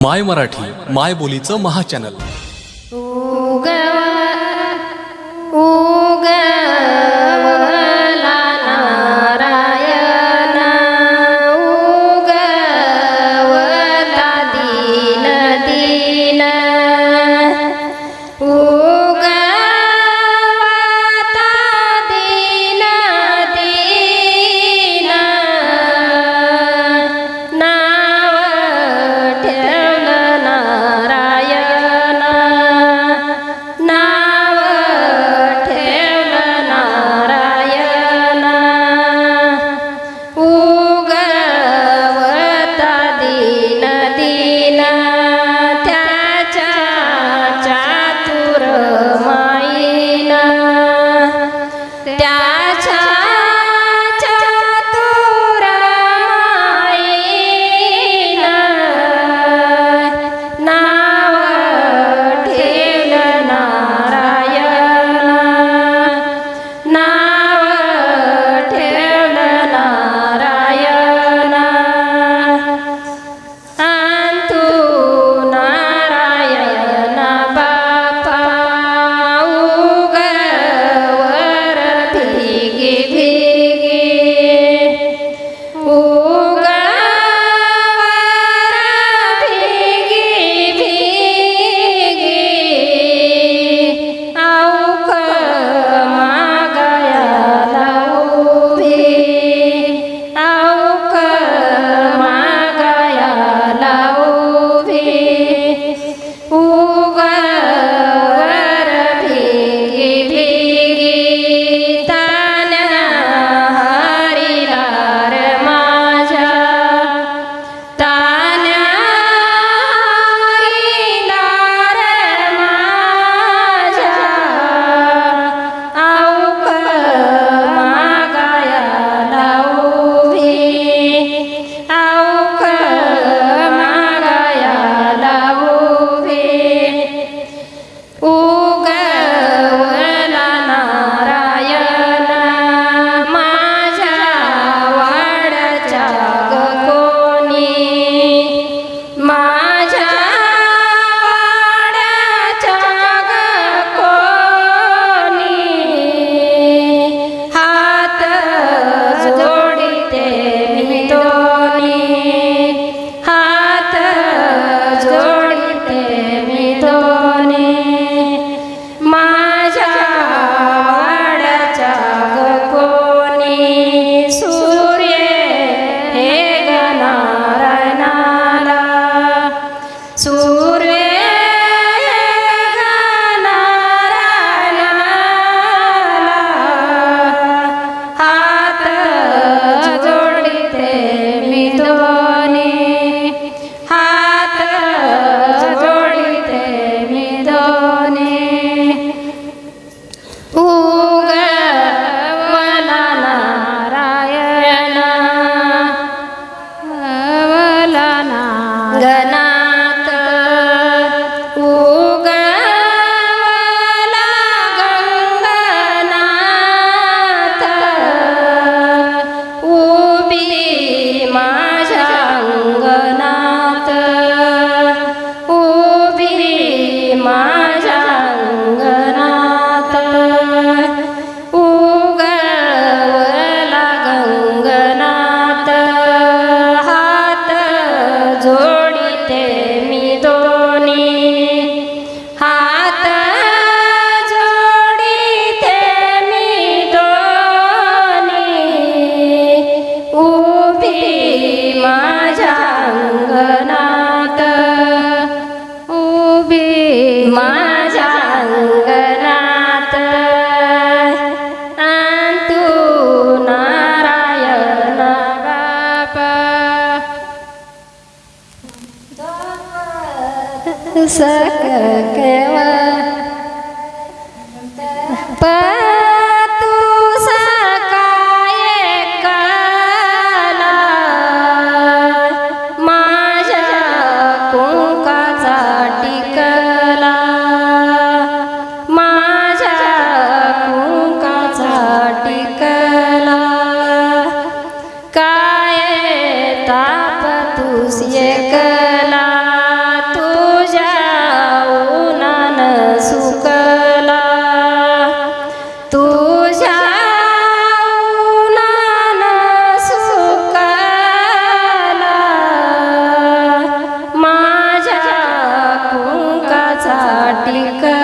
my Marathi माय बोलीचं महाचॅनल sắc kéo वाटिका